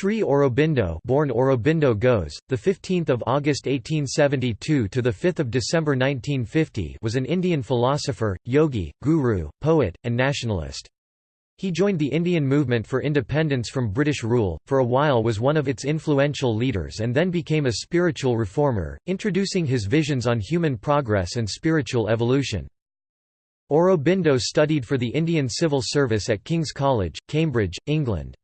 Sri Aurobindo, born Aurobindo Ghose, the 15th of August 1872 to the 5th of December 1950, was an Indian philosopher, yogi, guru, poet, and nationalist. He joined the Indian movement for independence from British rule, for a while was one of its influential leaders and then became a spiritual reformer, introducing his visions on human progress and spiritual evolution. Aurobindo studied for the Indian Civil Service at King's College, Cambridge, England.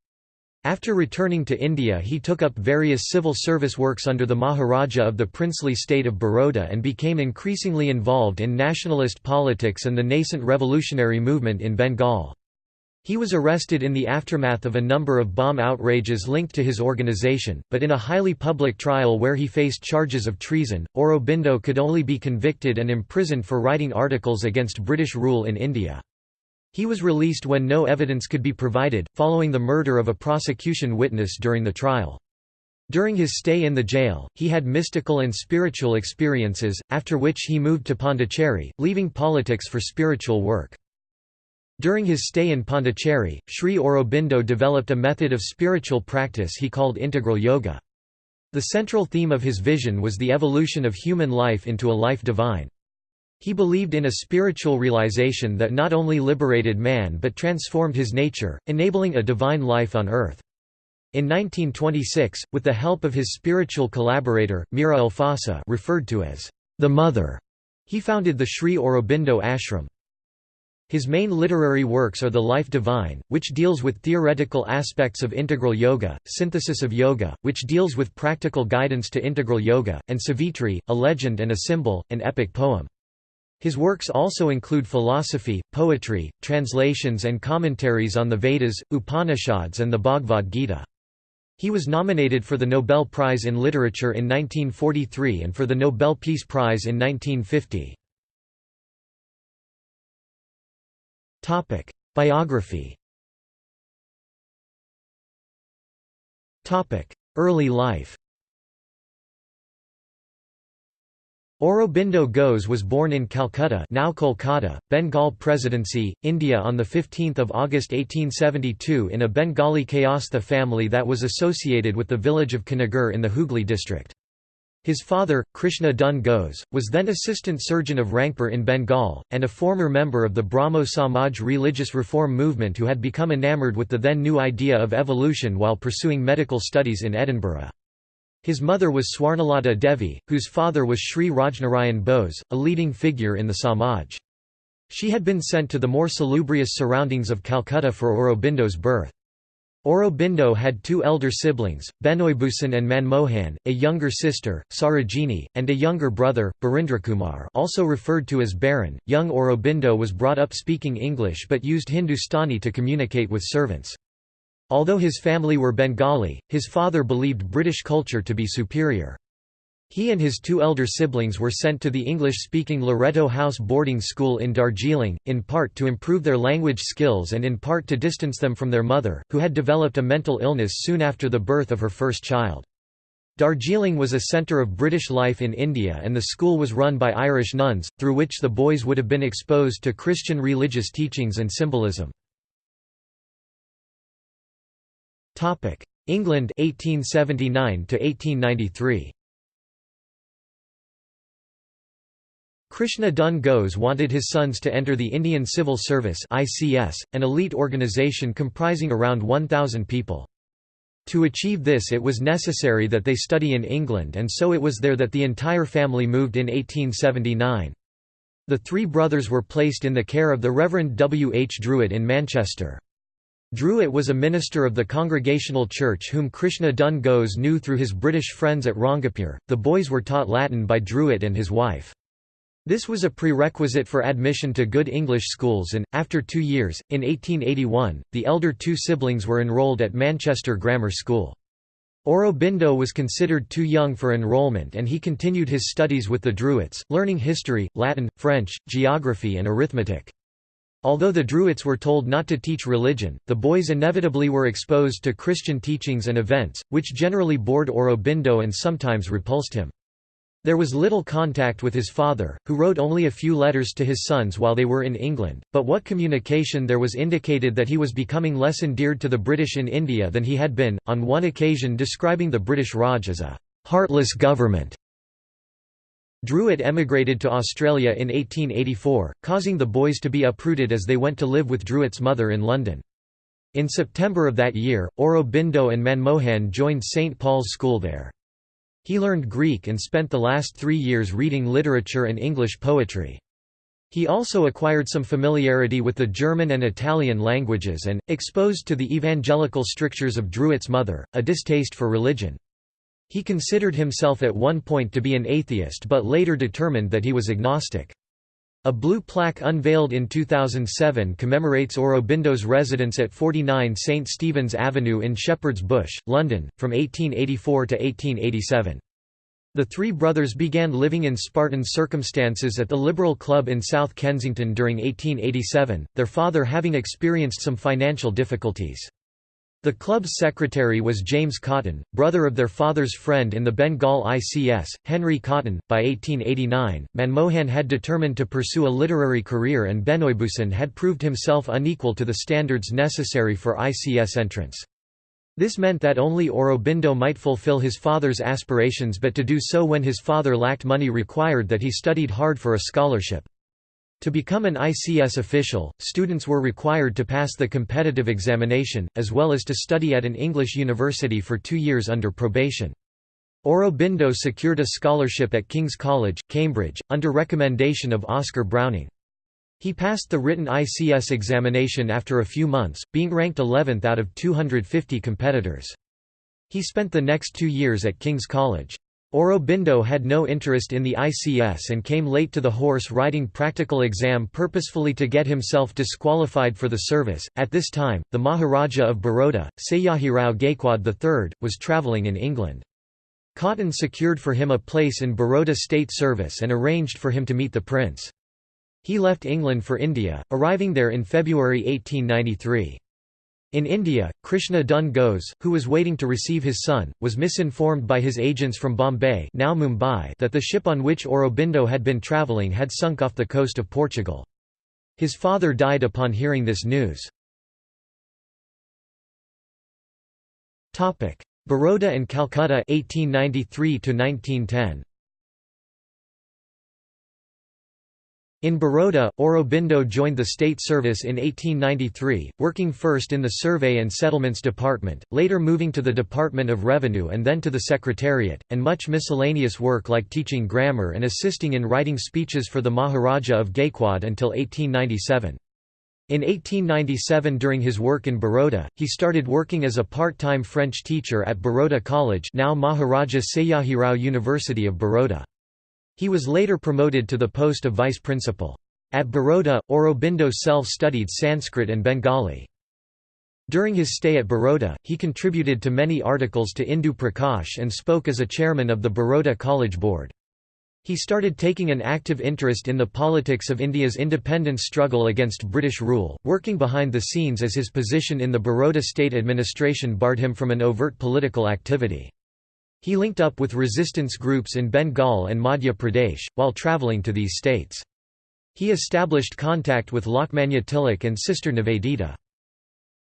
After returning to India he took up various civil service works under the Maharaja of the princely state of Baroda and became increasingly involved in nationalist politics and the nascent revolutionary movement in Bengal. He was arrested in the aftermath of a number of bomb outrages linked to his organization, but in a highly public trial where he faced charges of treason, Aurobindo could only be convicted and imprisoned for writing articles against British rule in India. He was released when no evidence could be provided, following the murder of a prosecution witness during the trial. During his stay in the jail, he had mystical and spiritual experiences, after which he moved to Pondicherry, leaving politics for spiritual work. During his stay in Pondicherry, Sri Aurobindo developed a method of spiritual practice he called integral yoga. The central theme of his vision was the evolution of human life into a life divine. He believed in a spiritual realization that not only liberated man but transformed his nature, enabling a divine life on earth. In 1926, with the help of his spiritual collaborator, Mira Alfassa referred to as the Mother, he founded the Sri Aurobindo Ashram. His main literary works are The Life Divine, which deals with theoretical aspects of integral yoga, Synthesis of Yoga, which deals with practical guidance to integral yoga, and Savitri, a legend and a symbol, an epic poem. His works also include philosophy, poetry, translations and commentaries on the Vedas, Upanishads and the Bhagavad Gita. He was nominated for the Nobel Prize in Literature in 1943 and for the Nobel Peace Prize in 1950. Biography Early life Aurobindo Ghose was born in Calcutta now Kolkata, Bengal Presidency, India on 15 August 1872 in a Bengali Kayastha family that was associated with the village of Konnagar in the Hooghly district. His father, Krishna Dhun Ghose, was then assistant surgeon of Rangpur in Bengal, and a former member of the Brahmo Samaj religious reform movement who had become enamored with the then new idea of evolution while pursuing medical studies in Edinburgh. His mother was Swarnalata Devi, whose father was Sri Rajnarayan Bose, a leading figure in the Samaj. She had been sent to the more salubrious surroundings of Calcutta for Aurobindo's birth. Aurobindo had two elder siblings, Benoibhusan and Manmohan, a younger sister, Sarojini, and a younger brother, Barindrakumar also referred to as Baron. Young Aurobindo was brought up speaking English but used Hindustani to communicate with servants. Although his family were Bengali, his father believed British culture to be superior. He and his two elder siblings were sent to the English-speaking Loreto House boarding school in Darjeeling, in part to improve their language skills and in part to distance them from their mother, who had developed a mental illness soon after the birth of her first child. Darjeeling was a centre of British life in India and the school was run by Irish nuns, through which the boys would have been exposed to Christian religious teachings and symbolism. England 1879 to 1893 Krishna Dhun Ghose wanted his sons to enter the Indian Civil Service ICS, an elite organisation comprising around 1,000 people. To achieve this it was necessary that they study in England and so it was there that the entire family moved in 1879. The three brothers were placed in the care of the Reverend W. H. Druitt in Manchester. Druitt was a minister of the Congregational Church whom Krishna Dhun Ghose knew through his British friends at Rangapur. The boys were taught Latin by Druitt and his wife. This was a prerequisite for admission to good English schools and, after two years, in 1881, the elder two siblings were enrolled at Manchester Grammar School. Aurobindo was considered too young for enrollment and he continued his studies with the Druitts, learning history, Latin, French, geography and arithmetic. Although the Druitts were told not to teach religion, the boys inevitably were exposed to Christian teachings and events, which generally bored Aurobindo and sometimes repulsed him. There was little contact with his father, who wrote only a few letters to his sons while they were in England, but what communication there was indicated that he was becoming less endeared to the British in India than he had been, on one occasion describing the British Raj as a «heartless government». Druitt emigrated to Australia in 1884, causing the boys to be uprooted as they went to live with Druitt's mother in London. In September of that year, Aurobindo and Manmohan joined St Paul's School there. He learned Greek and spent the last three years reading literature and English poetry. He also acquired some familiarity with the German and Italian languages and, exposed to the evangelical strictures of Druitt's mother, a distaste for religion. He considered himself at one point to be an atheist but later determined that he was agnostic. A blue plaque unveiled in 2007 commemorates Aurobindo's residence at 49 St Stephen's Avenue in Shepherd's Bush, London, from 1884 to 1887. The three brothers began living in Spartan circumstances at the Liberal Club in South Kensington during 1887, their father having experienced some financial difficulties. The club's secretary was James Cotton, brother of their father's friend in the Bengal ICS, Henry Cotton. By 1889, Manmohan had determined to pursue a literary career and Benoibhushan had proved himself unequal to the standards necessary for ICS entrance. This meant that only Aurobindo might fulfill his father's aspirations but to do so when his father lacked money required that he studied hard for a scholarship. To become an ICS official, students were required to pass the competitive examination, as well as to study at an English university for two years under probation. Aurobindo secured a scholarship at King's College, Cambridge, under recommendation of Oscar Browning. He passed the written ICS examination after a few months, being ranked 11th out of 250 competitors. He spent the next two years at King's College. Aurobindo had no interest in the ICS and came late to the horse riding practical exam purposefully to get himself disqualified for the service. At this time, the Maharaja of Baroda, Sayajirao Gaikwad III, was travelling in England. Cotton secured for him a place in Baroda state service and arranged for him to meet the prince. He left England for India, arriving there in February 1893. In India, Krishna Dhun Ghose, who was waiting to receive his son, was misinformed by his agents from Bombay now Mumbai that the ship on which Aurobindo had been travelling had sunk off the coast of Portugal. His father died upon hearing this news. Baroda and Calcutta 1893 1910. In Baroda, Aurobindo joined the state service in 1893, working first in the Survey and Settlements Department, later moving to the Department of Revenue and then to the Secretariat, and much miscellaneous work like teaching grammar and assisting in writing speeches for the Maharaja of Gaikwad until 1897. In 1897 during his work in Baroda, he started working as a part-time French teacher at Baroda College now Maharaja Sayajirao University of Baroda. He was later promoted to the post of vice principal. At Baroda, Aurobindo self-studied Sanskrit and Bengali. During his stay at Baroda, he contributed to many articles to Indu Prakash and spoke as a chairman of the Baroda College Board. He started taking an active interest in the politics of India's independence struggle against British rule, working behind the scenes as his position in the Baroda state administration barred him from an overt political activity. He linked up with resistance groups in Bengal and Madhya Pradesh, while travelling to these states. He established contact with Lokmanya Tilak and Sister Nivedita.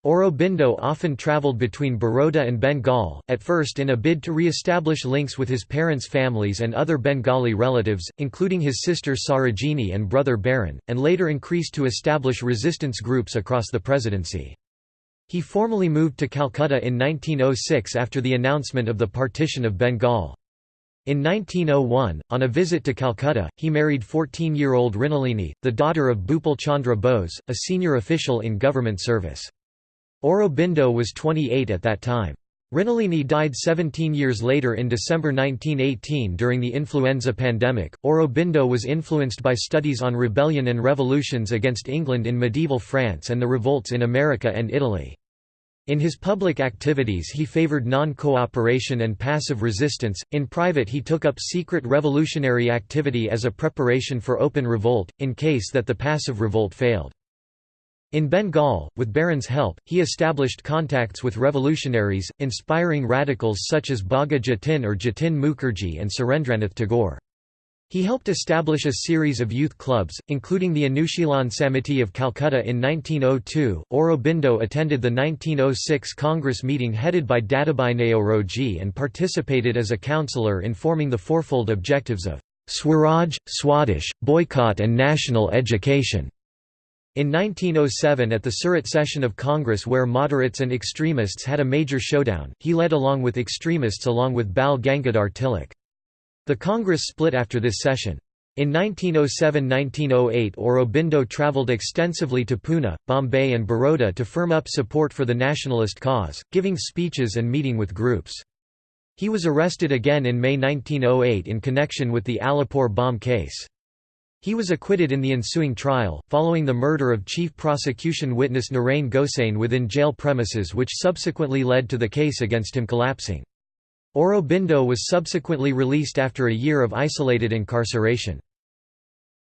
Aurobindo often travelled between Baroda and Bengal, at first in a bid to re-establish links with his parents' families and other Bengali relatives, including his sister Sarojini and brother Baron, and later increased to establish resistance groups across the presidency. He formally moved to Calcutta in 1906 after the announcement of the partition of Bengal. In 1901, on a visit to Calcutta, he married 14-year-old Mrinalini, the daughter of Bhupal Chandra Bose, a senior official in government service. Aurobindo was 28 at that time. Mrinalini died 17 years later in December 1918 during the influenza pandemic. Aurobindo was influenced by studies on rebellion and revolutions against England in medieval France and the revolts in America and Italy. In his public activities he favored non-cooperation and passive resistance, in private he took up secret revolutionary activity as a preparation for open revolt, in case that the passive revolt failed. In Bengal, with Baron's help, he established contacts with revolutionaries, inspiring radicals such as Bagha Jatin or Jatin Mukherjee and Surendranath Tagore. He helped establish a series of youth clubs, including the Anushilan Samiti of Calcutta in 1902. Aurobindo attended the 1906 Congress meeting headed by Dadabhai Naoroji and participated as a councillor in forming the fourfold objectives of Swaraj, Swadesh, boycott and national education. In 1907 at the Surat session of Congress where moderates and extremists had a major showdown, he led along with extremists along with Bal Gangadhar Tilak. The Congress split after this session. In 1907–1908 Aurobindo travelled extensively to Pune, Bombay and Baroda to firm up support for the nationalist cause, giving speeches and meeting with groups. He was arrested again in May 1908 in connection with the Alipore bomb case. He was acquitted in the ensuing trial, following the murder of chief prosecution witness Narain Gosain within jail premises which subsequently led to the case against him collapsing. Aurobindo was subsequently released after a year of isolated incarceration.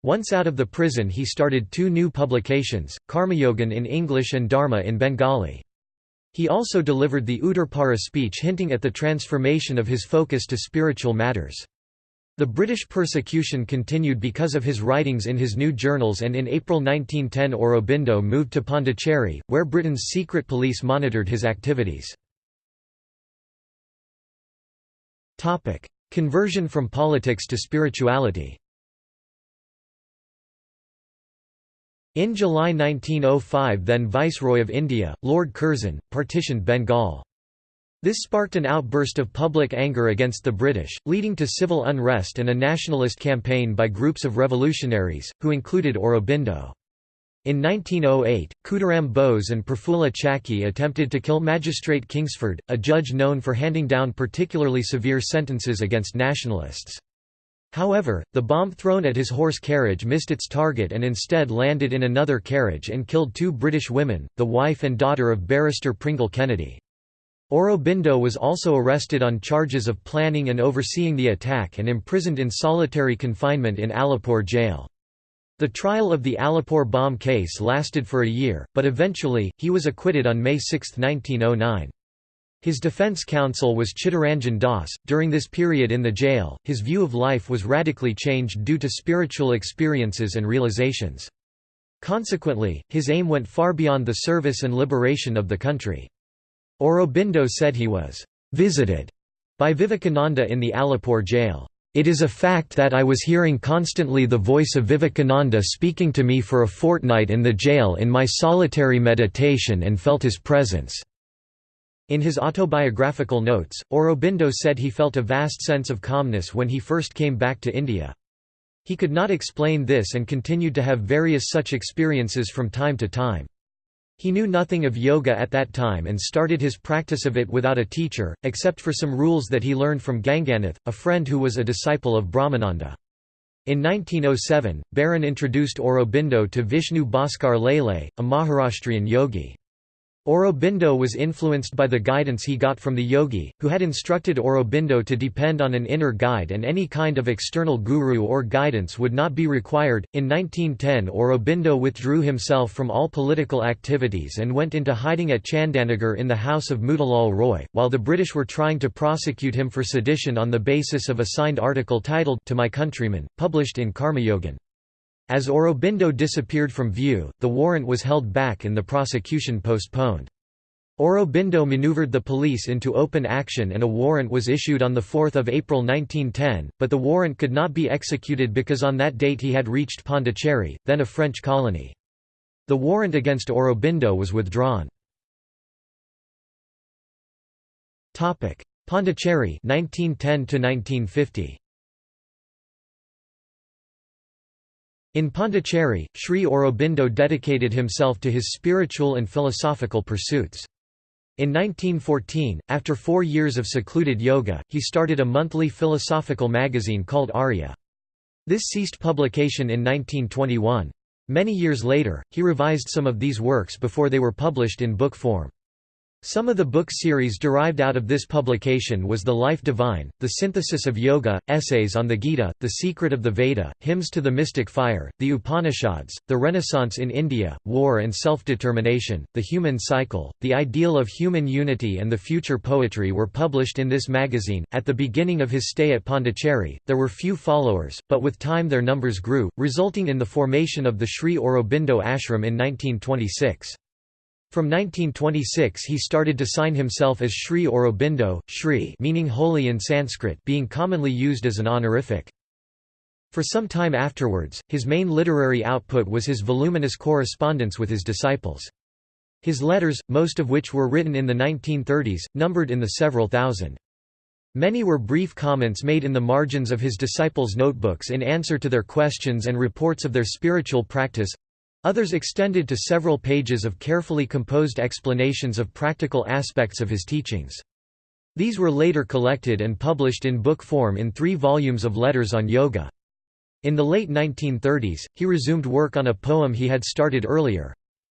Once out of the prison he started two new publications, Karmayogin in English and Dharma in Bengali. He also delivered the Uttarpara speech hinting at the transformation of his focus to spiritual matters. The British persecution continued because of his writings in his new journals and in April 1910 Aurobindo moved to Pondicherry, where Britain's secret police monitored his activities. Conversion from politics to spirituality In July 1905 then Viceroy of India, Lord Curzon, partitioned Bengal. This sparked an outburst of public anger against the British, leading to civil unrest and a nationalist campaign by groups of revolutionaries, who included Aurobindo. In 1908, Khudiram Bose and Prafulla Chaki attempted to kill Magistrate Kingsford, a judge known for handing down particularly severe sentences against nationalists. However, the bomb thrown at his horse carriage missed its target and instead landed in another carriage and killed two British women, the wife and daughter of barrister Pringle Kennedy. Aurobindo was also arrested on charges of planning and overseeing the attack and imprisoned in solitary confinement in Alipur jail. The trial of the Alipur bomb case lasted for a year, but eventually, he was acquitted on May 6, 1909. His defense counsel was Chittaranjan Das. During this period in the jail, his view of life was radically changed due to spiritual experiences and realizations. Consequently, his aim went far beyond the service and liberation of the country. Aurobindo said he was visited by Vivekananda in the Alipore jail. It is a fact that I was hearing constantly the voice of Vivekananda speaking to me for a fortnight in the jail in my solitary meditation and felt his presence." In his autobiographical notes, Aurobindo said he felt a vast sense of calmness when he first came back to India. He could not explain this and continued to have various such experiences from time to time. He knew nothing of yoga at that time and started his practice of it without a teacher, except for some rules that he learned from Ganganath, a friend who was a disciple of Brahmananda. In 1907, Baron introduced Aurobindo to Vishnu Bhaskar Lele, a Maharashtrian yogi. Aurobindo was influenced by the guidance he got from the yogi, who had instructed Aurobindo to depend on an inner guide and any kind of external guru or guidance would not be required. In 1910, Aurobindo withdrew himself from all political activities and went into hiding at Chandanagar in the house of Motilal Roy, while the British were trying to prosecute him for sedition on the basis of a signed article titled To My Countrymen, published in Karmayogin. As Aurobindo disappeared from view, the warrant was held back and the prosecution postponed. Aurobindo maneuvered the police into open action and a warrant was issued on 4 April 1910, but the warrant could not be executed because on that date he had reached Pondicherry, then a French colony. The warrant against Aurobindo was withdrawn. Pondicherry 1910 1950. In Pondicherry, Sri Aurobindo dedicated himself to his spiritual and philosophical pursuits. In 1914, after four years of secluded yoga, he started a monthly philosophical magazine called Arya. This ceased publication in 1921. Many years later, he revised some of these works before they were published in book form. Some of the book series derived out of this publication was The Life Divine, The Synthesis of Yoga, Essays on the Gita, The Secret of the Veda, Hymns to the Mystic Fire, The Upanishads, The Renaissance in India, War and Self-Determination, The Human Cycle, The Ideal of Human Unity and the Future Poetry were published in this magazine. At the beginning of his stay at Pondicherry, there were few followers, but with time their numbers grew, resulting in the formation of the Sri Aurobindo Ashram in 1926. From 1926 he started to sign himself as Sri Aurobindo, Shri meaning holy in Sanskrit being commonly used as an honorific. For some time afterwards, his main literary output was his voluminous correspondence with his disciples. His letters, most of which were written in the 1930s, numbered in the several thousand. Many were brief comments made in the margins of his disciples' notebooks in answer to their questions and reports of their spiritual practice, Others extended to several pages of carefully composed explanations of practical aspects of his teachings. These were later collected and published in book form in three volumes of letters on yoga. In the late 1930s, he resumed work on a poem he had started earlier.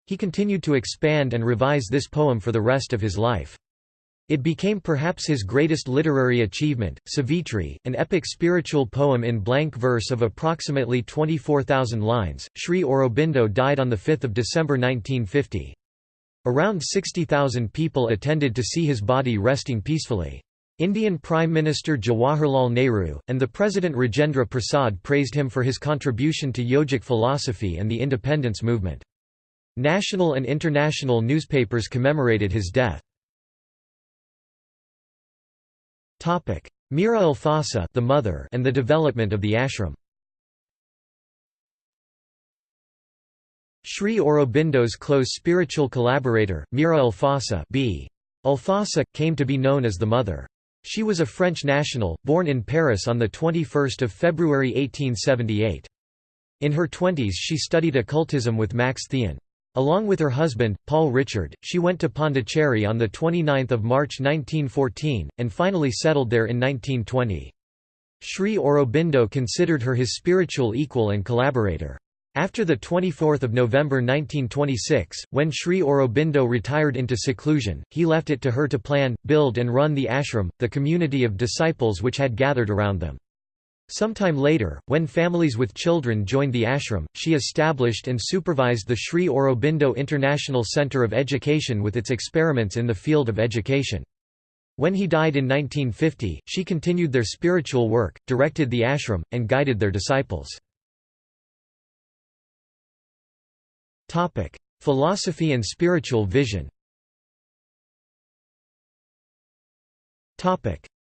He continued to expand and revise this poem for the rest of his life. It became perhaps his greatest literary achievement, Savitri, an epic spiritual poem in blank verse of approximately 24,000 lines. Sri Aurobindo died on 5 December 1950. Around 60,000 people attended to see his body resting peacefully. Indian Prime Minister Jawaharlal Nehru, and the President Rajendra Prasad praised him for his contribution to yogic philosophy and the independence movement. National and international newspapers commemorated his death. Topic: Mira Alfassa, the mother, and the development of the ashram. Sri Aurobindo's close spiritual collaborator, Mira Alfassa, b. Alfassa, came to be known as the mother. She was a French national, born in Paris on 21 February 1878. In her twenties she studied occultism with Max Théon. Along with her husband, Paul Richard, she went to Pondicherry on 29 March 1914, and finally settled there in 1920. Sri Aurobindo considered her his spiritual equal and collaborator. After 24 November 1926, when Sri Aurobindo retired into seclusion, he left it to her to plan, build and run the ashram, the community of disciples which had gathered around them. Sometime later, when families with children joined the ashram, she established and supervised the Sri Aurobindo International Centre of Education with its experiments in the field of education. When he died in 1950, she continued their spiritual work, directed the ashram, and guided their disciples. Philosophy and spiritual vision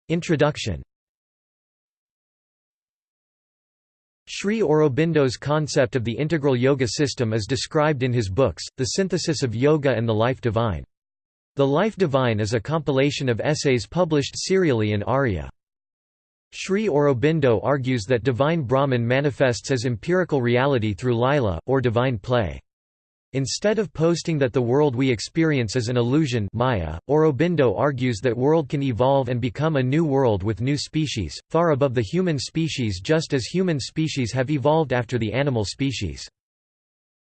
Introduction Sri Aurobindo's concept of the integral yoga system is described in his books, The Synthesis of Yoga and The Life Divine. The Life Divine is a compilation of essays published serially in Arya. Sri Aurobindo argues that divine Brahman manifests as empirical reality through lila, or divine play. Instead of posting that the world we experience is an illusion Maya, Aurobindo argues that world can evolve and become a new world with new species, far above the human species just as human species have evolved after the animal species.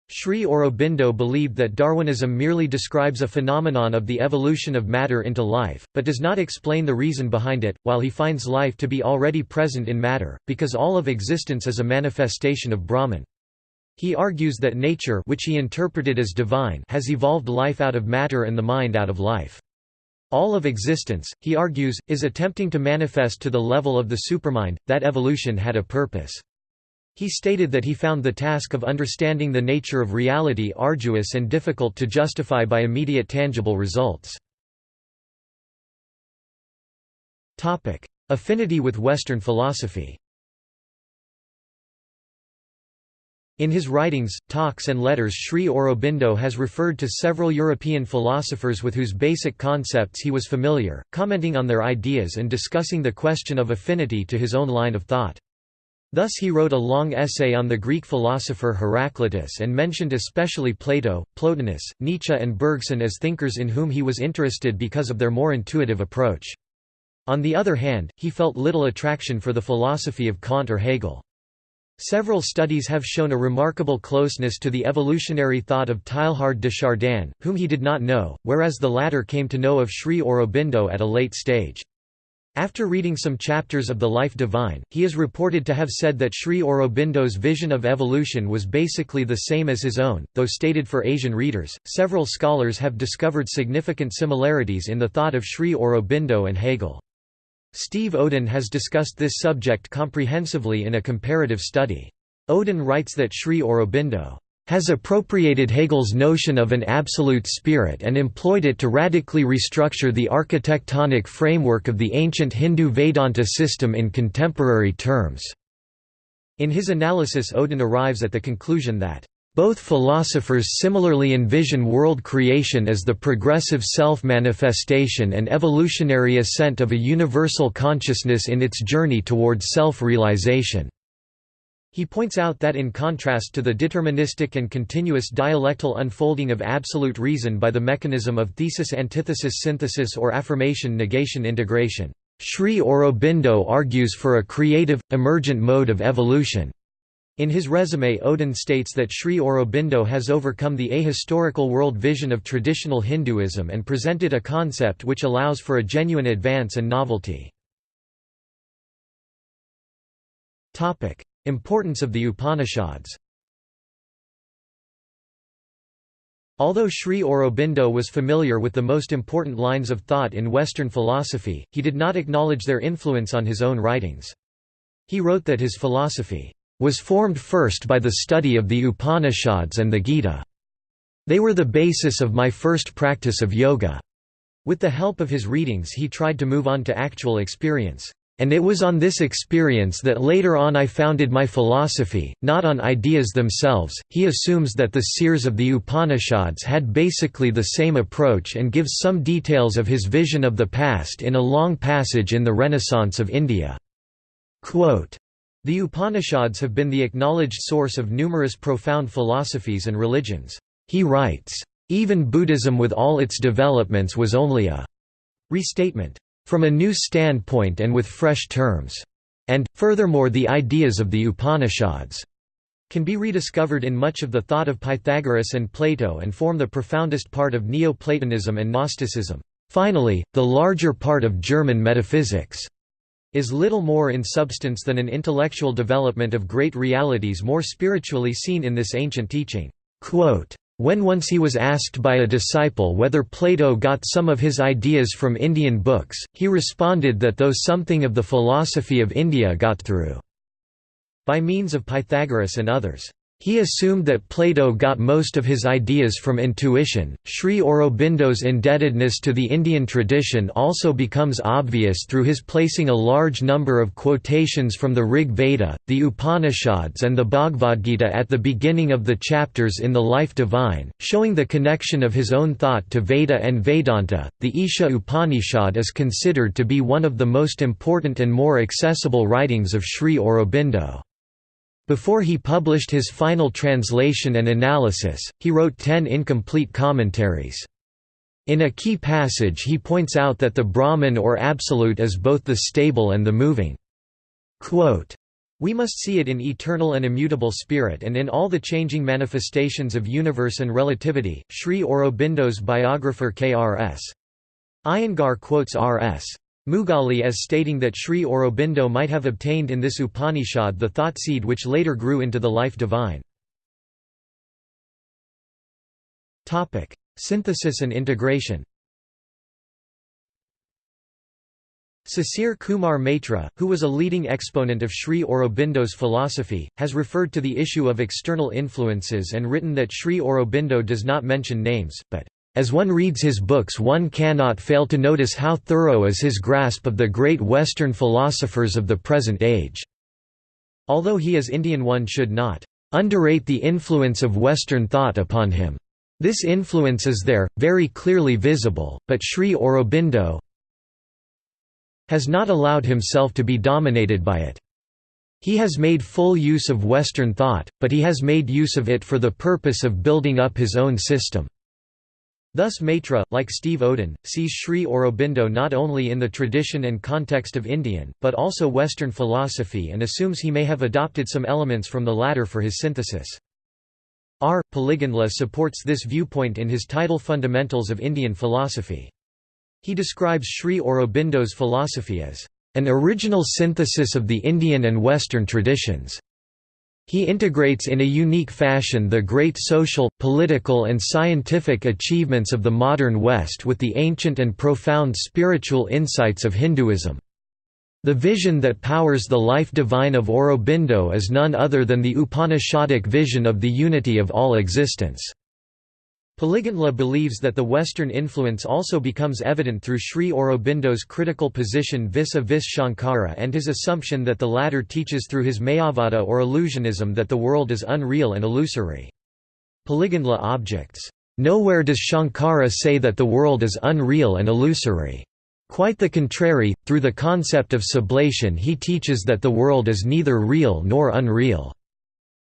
Sri Aurobindo believed that Darwinism merely describes a phenomenon of the evolution of matter into life, but does not explain the reason behind it, while he finds life to be already present in matter, because all of existence is a manifestation of Brahman. He argues that nature which he interpreted as divine has evolved life out of matter and the mind out of life. All of existence, he argues, is attempting to manifest to the level of the supermind, that evolution had a purpose. He stated that he found the task of understanding the nature of reality arduous and difficult to justify by immediate tangible results. Affinity with Western philosophy In his writings, talks and letters Sri Aurobindo has referred to several European philosophers with whose basic concepts he was familiar, commenting on their ideas and discussing the question of affinity to his own line of thought. Thus he wrote a long essay on the Greek philosopher Heraclitus and mentioned especially Plato, Plotinus, Nietzsche and Bergson as thinkers in whom he was interested because of their more intuitive approach. On the other hand, he felt little attraction for the philosophy of Kant or Hegel. Several studies have shown a remarkable closeness to the evolutionary thought of Teilhard de Chardin, whom he did not know, whereas the latter came to know of Sri Aurobindo at a late stage. After reading some chapters of the Life Divine, he is reported to have said that Sri Aurobindo's vision of evolution was basically the same as his own, though stated for Asian readers. Several scholars have discovered significant similarities in the thought of Sri Aurobindo and Hegel. Steve Odin has discussed this subject comprehensively in a comparative study. Odin writes that Sri Aurobindo has appropriated Hegel's notion of an absolute spirit and employed it to radically restructure the architectonic framework of the ancient Hindu Vedanta system in contemporary terms. In his analysis Odin arrives at the conclusion that both philosophers similarly envision world creation as the progressive self-manifestation and evolutionary ascent of a universal consciousness in its journey toward self-realization. He points out that in contrast to the deterministic and continuous dialectal unfolding of absolute reason by the mechanism of thesis-antithesis-synthesis or affirmation-negation-integration, Sri Aurobindo argues for a creative, emergent mode of evolution. In his resume Odin states that Sri Aurobindo has overcome the ahistorical world vision of traditional Hinduism and presented a concept which allows for a genuine advance and novelty. Importance of the Upanishads Although Sri Aurobindo was familiar with the most important lines of thought in Western philosophy, he did not acknowledge their influence on his own writings. He wrote that his philosophy was formed first by the study of the Upanishads and the Gita. They were the basis of my first practice of yoga. With the help of his readings he tried to move on to actual experience. And it was on this experience that later on I founded my philosophy, not on ideas themselves. He assumes that the seers of the Upanishads had basically the same approach and gives some details of his vision of the past in a long passage in the Renaissance of India. Quote, the Upanishads have been the acknowledged source of numerous profound philosophies and religions. He writes, even Buddhism with all its developments was only a restatement from a new standpoint and with fresh terms. And, furthermore the ideas of the Upanishads can be rediscovered in much of the thought of Pythagoras and Plato and form the profoundest part of Neo-Platonism and Gnosticism. Finally, the larger part of German metaphysics is little more in substance than an intellectual development of great realities more spiritually seen in this ancient teaching. Quote, when once he was asked by a disciple whether Plato got some of his ideas from Indian books, he responded that though something of the philosophy of India got through by means of Pythagoras and others. He assumed that Plato got most of his ideas from intuition. Sri Aurobindo's indebtedness to the Indian tradition also becomes obvious through his placing a large number of quotations from the Rig Veda, the Upanishads, and the Bhagavad Gita at the beginning of the chapters in the Life Divine, showing the connection of his own thought to Veda and Vedanta. The Isha Upanishad is considered to be one of the most important and more accessible writings of Sri Aurobindo. Before he published his final translation and analysis, he wrote ten incomplete commentaries. In a key passage he points out that the Brahman or Absolute is both the stable and the moving. Quote, we must see it in eternal and immutable spirit and in all the changing manifestations of universe and relativity. Sri Aurobindo's biographer K.R.S. Iyengar quotes R.S. Mugali as stating that Sri Aurobindo might have obtained in this Upanishad the thought seed which later grew into the life divine. Synthesis and integration Sisir Kumar Maitra, who was a leading exponent of Sri Aurobindo's philosophy, has referred to the issue of external influences and written that Sri Aurobindo does not mention names, but as one reads his books one cannot fail to notice how thorough is his grasp of the great Western philosophers of the present age. Although he is Indian one should not underrate the influence of Western thought upon him. This influence is there, very clearly visible, but Sri Aurobindo has not allowed himself to be dominated by it. He has made full use of Western thought, but he has made use of it for the purpose of building up his own system. Thus Maitra, like Steve Odin, sees Sri Aurobindo not only in the tradition and context of Indian, but also Western philosophy and assumes he may have adopted some elements from the latter for his synthesis. R. Puligandla supports this viewpoint in his title Fundamentals of Indian Philosophy. He describes Sri Aurobindo's philosophy as an original synthesis of the Indian and Western traditions. He integrates in a unique fashion the great social, political and scientific achievements of the modern West with the ancient and profound spiritual insights of Hinduism. The vision that powers the life divine of Aurobindo is none other than the Upanishadic vision of the unity of all existence. Puligandla believes that the Western influence also becomes evident through Sri Aurobindo's critical position vis-a-vis Shankara and his assumption that the latter teaches through his Mayavada or illusionism that the world is unreal and illusory. Puligandla objects, "...nowhere does Shankara say that the world is unreal and illusory." Quite the contrary, through the concept of sublation he teaches that the world is neither real nor unreal.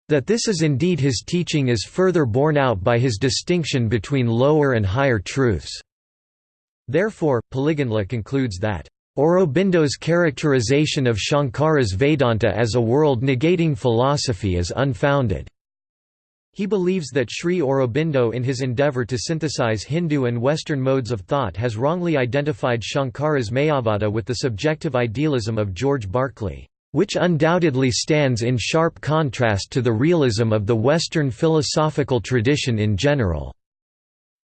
That this is indeed his teaching is further borne out by his distinction between lower and higher truths. Therefore, Puligandla concludes that Aurobindo's characterization of Shankara's Vedanta as a world-negating philosophy is unfounded. He believes that Sri Aurobindo in his endeavour to synthesize Hindu and Western modes of thought has wrongly identified Shankara's Mayavada with the subjective idealism of George Berkeley, which undoubtedly stands in sharp contrast to the realism of the Western philosophical tradition in general.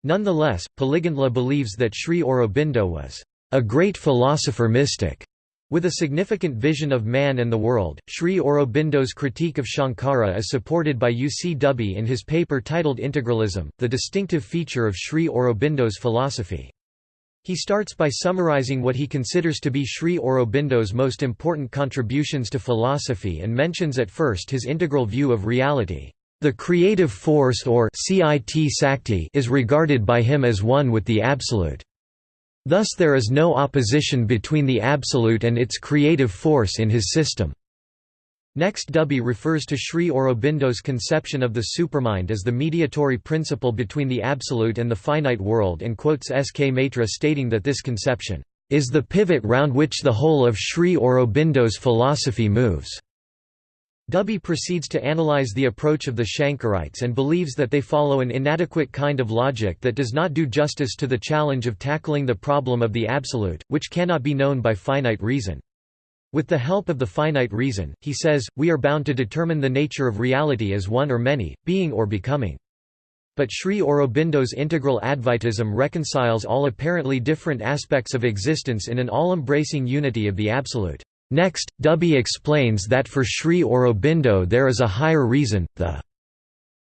Nonetheless, Puligandla believes that Sri Aurobindo was a great philosopher-mystic with a significant vision of man and the world, Sri Aurobindo's critique of Shankara is supported by U. C. Dubey in his paper titled Integralism, the distinctive feature of Sri Aurobindo's philosophy. He starts by summarizing what he considers to be Sri Aurobindo's most important contributions to philosophy and mentions at first his integral view of reality. The creative force or Sakti is regarded by him as one with the Absolute. Thus there is no opposition between the Absolute and its creative force in his system. Next Dubey refers to Sri Aurobindo's conception of the supermind as the mediatory principle between the Absolute and the finite world and quotes S. K. Maitra stating that this conception, "...is the pivot round which the whole of Sri Aurobindo's philosophy moves." Dubey proceeds to analyze the approach of the Shankarites and believes that they follow an inadequate kind of logic that does not do justice to the challenge of tackling the problem of the absolute, which cannot be known by finite reason. With the help of the finite reason, he says, we are bound to determine the nature of reality as one or many, being or becoming. But Sri Aurobindo's integral Advaitism reconciles all apparently different aspects of existence in an all-embracing unity of the Absolute. Next, Dubey explains that for Sri Aurobindo there is a higher reason, the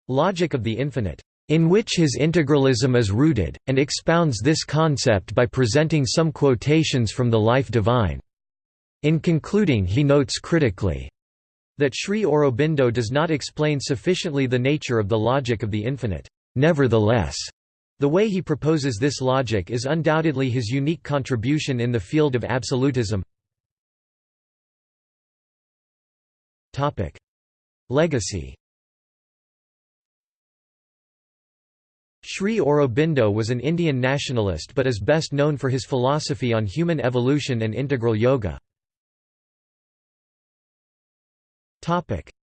logic of the infinite, in which his integralism is rooted, and expounds this concept by presenting some quotations from the life divine. In concluding he notes critically, that Sri Aurobindo does not explain sufficiently the nature of the logic of the infinite. Nevertheless, the way he proposes this logic is undoubtedly his unique contribution in the field of absolutism. Legacy Sri Aurobindo was an Indian nationalist but is best known for his philosophy on human evolution and integral yoga.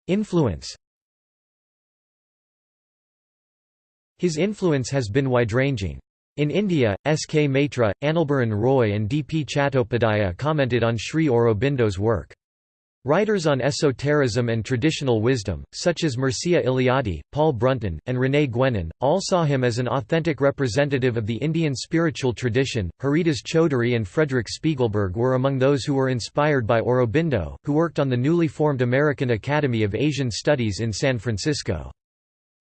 Influence His influence has been wide-ranging. In India, S. K. Maitra, Anilbaran Roy and D. P. Chattopadhyaya commented on Sri Aurobindo's work. Writers on esotericism and traditional wisdom, such as Mircea Eliade, Paul Brunton, and René Guénon, all saw him as an authentic representative of the Indian spiritual tradition. Haridas Chaudhuri and Frederick Spiegelberg were among those who were inspired by Aurobindo, who worked on the newly formed American Academy of Asian Studies in San Francisco.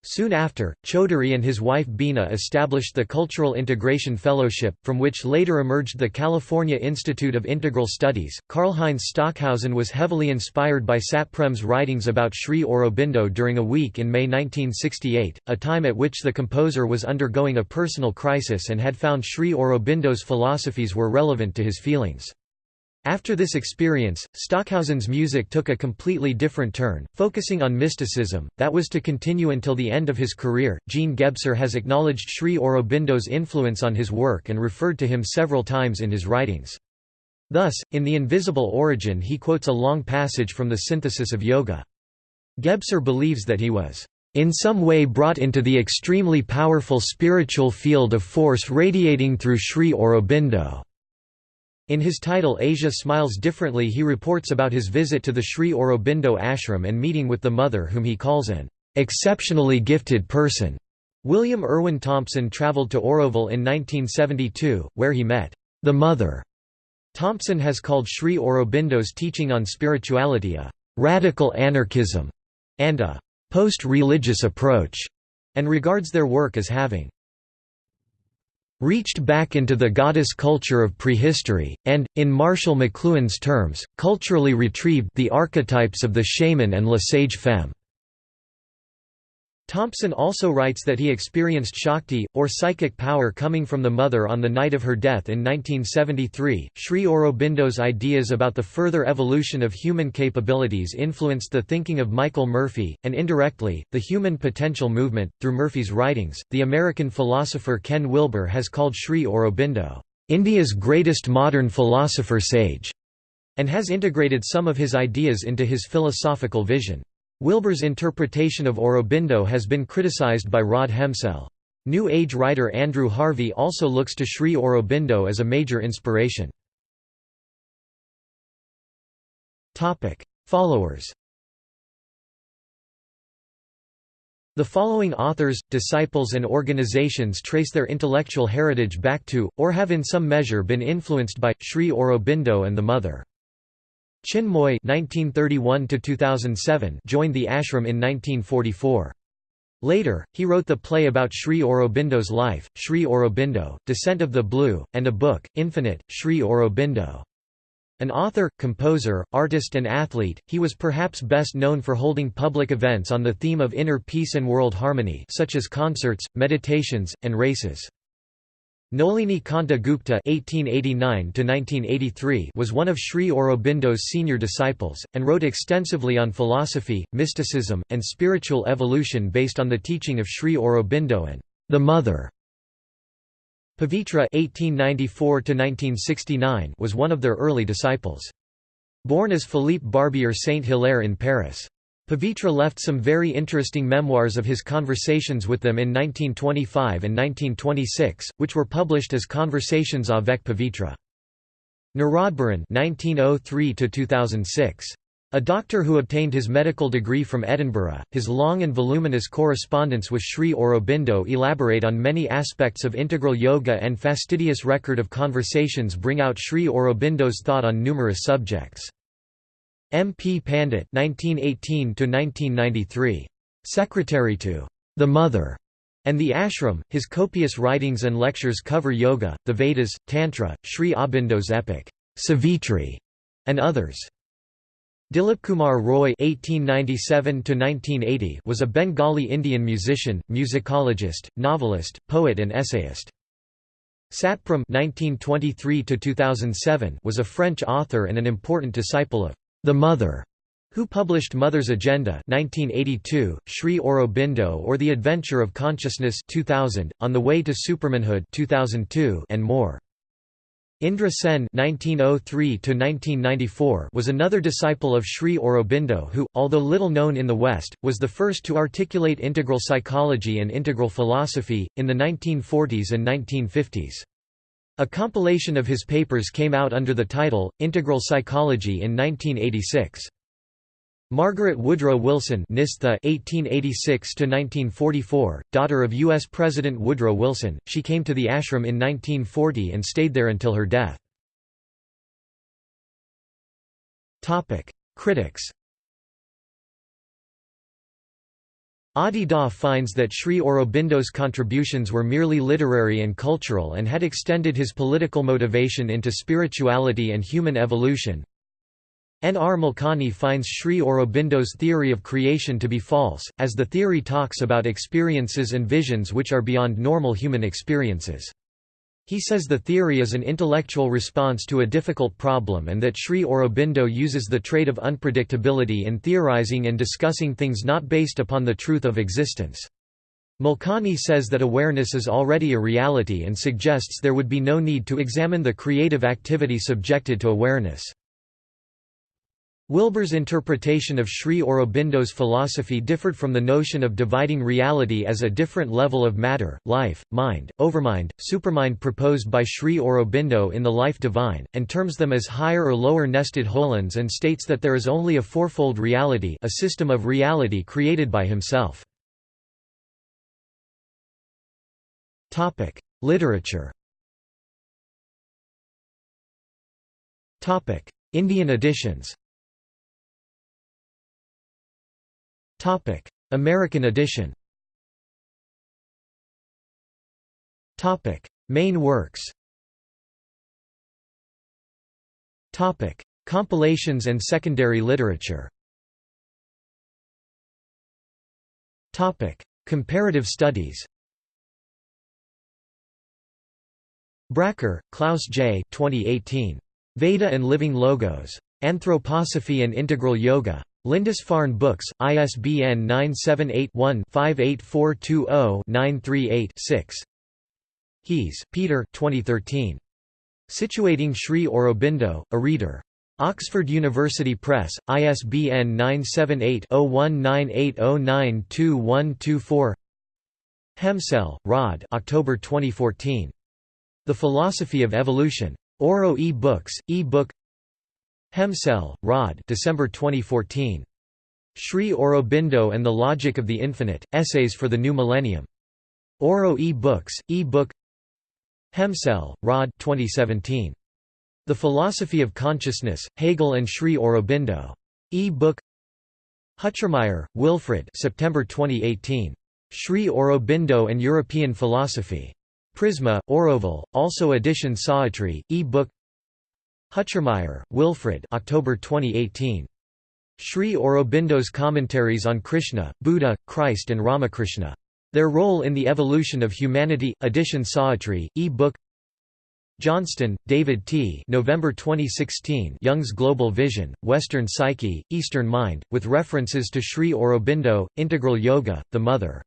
Soon after, Chaudhuri and his wife Bina established the Cultural Integration Fellowship, from which later emerged the California Institute of Integral Studies. Karlheinz Stockhausen was heavily inspired by Satprem's writings about Sri Aurobindo during a week in May 1968, a time at which the composer was undergoing a personal crisis and had found Sri Aurobindo's philosophies were relevant to his feelings. After this experience, Stockhausen's music took a completely different turn, focusing on mysticism, that was to continue until the end of his career. Jean Gebser has acknowledged Sri Aurobindo's influence on his work and referred to him several times in his writings. Thus, in The Invisible Origin he quotes a long passage from the Synthesis of Yoga. Gebser believes that he was in some way brought into the extremely powerful spiritual field of force radiating through Sri Aurobindo. In his title Asia Smiles Differently he reports about his visit to the Sri Aurobindo ashram and meeting with the mother whom he calls an exceptionally gifted person. William Irwin Thompson travelled to Auroville in 1972, where he met the mother. Thompson has called Sri Aurobindo's teaching on spirituality a radical anarchism and a post-religious approach, and regards their work as having reached back into the goddess culture of prehistory, and, in Marshall McLuhan's terms, culturally retrieved the archetypes of the shaman and la sage femme. Thompson also writes that he experienced Shakti, or psychic power coming from the mother on the night of her death in 1973. Sri Aurobindo's ideas about the further evolution of human capabilities influenced the thinking of Michael Murphy, and indirectly, the human potential movement. Through Murphy's writings, the American philosopher Ken Wilber has called Sri Aurobindo, India's greatest modern philosopher sage, and has integrated some of his ideas into his philosophical vision. Wilber's interpretation of Aurobindo has been criticized by Rod Hemsell. New Age writer Andrew Harvey also looks to Sri Aurobindo as a major inspiration. Followers The following authors, disciples and organizations trace their intellectual heritage back to, or have in some measure been influenced by, Sri Aurobindo and the Mother. Chinmoy (1931–2007) joined the ashram in 1944. Later, he wrote the play about Sri Aurobindo's life, Sri Aurobindo, Descent of the Blue, and a book, Infinite, Sri Aurobindo. An author, composer, artist and athlete, he was perhaps best known for holding public events on the theme of inner peace and world harmony such as concerts, meditations, and races. Nolini Kanta Gupta (1889–1983) was one of Sri Aurobindo's senior disciples, and wrote extensively on philosophy, mysticism, and spiritual evolution based on the teaching of Sri Aurobindo and the Mother. Pavitra (1894–1969) was one of their early disciples. Born as Philippe Barbier Saint-Hilaire in Paris. Pavitra left some very interesting memoirs of his conversations with them in 1925 and 1926, which were published as Conversations avec Pavitra. Nirodbaran (1903–2006). A doctor who obtained his medical degree from Edinburgh, his long and voluminous correspondence with Sri Aurobindo elaborate on many aspects of integral yoga and fastidious record of conversations bring out Sri Aurobindo's thought on numerous subjects. M. P. Pandit (1918–1993), secretary to the Mother and the ashram, his copious writings and lectures cover yoga, the Vedas, Tantra, Sri Aurobindo's epic Savitri, and others. Dilipkumar Roy (1897–1980) was a Bengali Indian musician, musicologist, novelist, poet, and essayist. Satprem (1923–2007) was a French author and an important disciple of the Mother, who published Mother's Agenda 1982, Sri Aurobindo or The Adventure of Consciousness 2000, On the Way to Supermanhood 2002, and more. Indra Sen (1903–1994) was another disciple of Sri Aurobindo who, although little known in the West, was the first to articulate integral psychology and integral philosophy in the 1940s and 1950s. A compilation of his papers came out under the title, Integral Psychology in 1986. Margaret Woodrow Wilson Nistha (1886–1944), daughter of U.S. President Woodrow Wilson, she came to the ashram in 1940 and stayed there until her death. Topic: Critics. Adi Da finds that Sri Aurobindo's contributions were merely literary and cultural and had extended his political motivation into spirituality and human evolution. N. R. Malkani finds Sri Aurobindo's theory of creation to be false, as the theory talks about experiences and visions which are beyond normal human experiences. He says the theory is an intellectual response to a difficult problem and that Sri Aurobindo uses the trait of unpredictability in theorizing and discussing things not based upon the truth of existence. Malkani says that awareness is already a reality and suggests there would be no need to examine the creative activity subjected to awareness. Wilber's interpretation of Sri Aurobindo's philosophy differed from the notion of dividing reality as a different level of matter, life, mind, overmind, supermind proposed by Sri Aurobindo in The Life Divine, and terms them as higher or lower nested holons and states that there is only a fourfold reality a system of reality created by himself. Literature Indian editions Topic: American edition. Topic: Main works. Topic: Compilations and secondary literature. Topic: Comparative studies. Bracker, Klaus J. 2018. Veda and Living Logos. Anthroposophy and Integral Yoga. Lindisfarne Books, ISBN 978-1-58420-938-6. Heehs, Peter 2013. Situating Sri Aurobindo, a Reader. Oxford University Press, ISBN 978-0198092124 Hemsell, Rod October 2014. The Philosophy of Evolution. Auro e-books, e-book Hemsell, Rod December 2014. Sri Aurobindo and the Logic of the Infinite, Essays for the New Millennium. Auro e-books, e-book Hemsell, Rod 2017. The Philosophy of Consciousness, Hegel and Sri Aurobindo. E-book Huchzermeyer, Wilfred September 2018. Sri Aurobindo and European Philosophy. Prisma, Auroville, also edition Savitri, e-book Huchzermeyer, Wilfred October 2018. Sri Aurobindo's Commentaries on Krishna, Buddha, Christ and Ramakrishna. Their Role in the Evolution of Humanity, edition Savitri, e-book Johnston, David T. November 2016 Jung's Global Vision, Western Psyche, Eastern Mind, with references to Sri Aurobindo, Integral Yoga, The Mother.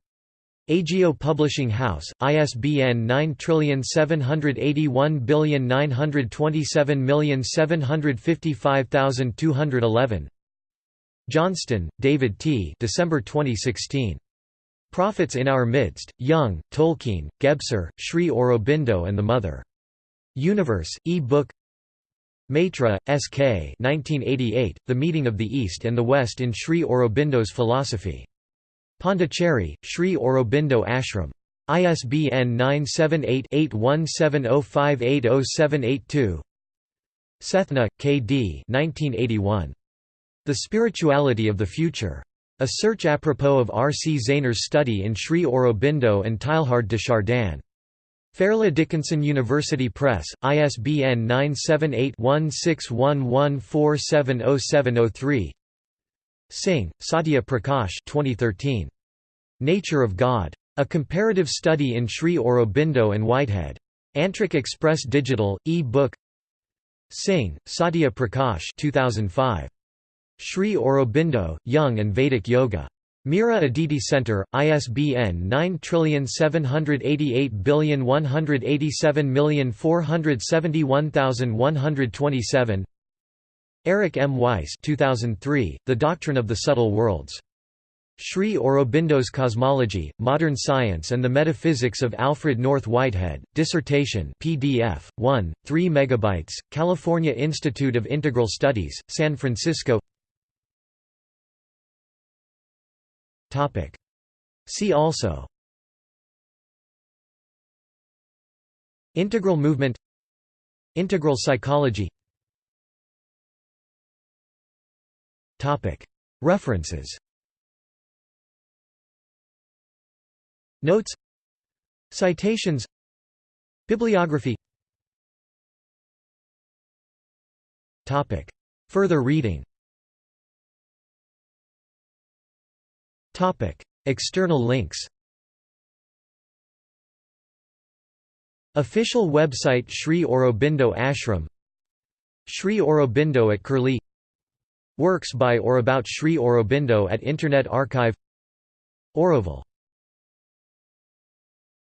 Agio Publishing House, ISBN 9781927755211 Johnston, David T. December 2016. Prophets in Our Midst, Jung, Tolkien, Gebser, Sri Aurobindo and the Mother. Universe, e-book Maitra, S.K. 1988, The Meeting of the East and the West in Sri Aurobindo's Philosophy. Pondicherry, Sri Aurobindo Ashram. ISBN 978-8170580782 Sethna, K. D. 1981. The Spirituality of the Future. A Search apropos of R. C. Zaehner's study in Sri Aurobindo and Teilhard de Chardin. Fairleigh Dickinson University Press, ISBN 978 1611470703 Singh, Satya Prakash 2013. Nature of God. A Comparative Study in Sri Aurobindo and Whitehead. Antrik Express Digital, e-book Singh, Satya Prakash 2005. Sri Aurobindo, Jung and Vedic Yoga. Mira Aditi Center, ISBN 9788187471127 Eric M. Weiss 2003, The Doctrine of the Subtle Worlds. Sri Aurobindo's Cosmology, Modern Science and the Metaphysics of Alfred North Whitehead, Dissertation PDF, 1, 3 MB, California Institute of Integral Studies, San Francisco. See also. Integral movement. Integral psychology References. Notes. Citations. Bibliography. Further reading. External links. Official website Sri Aurobindo Ashram. Sri Aurobindo at Curlie Works by or about Sri Aurobindo at Internet Archive. Auroville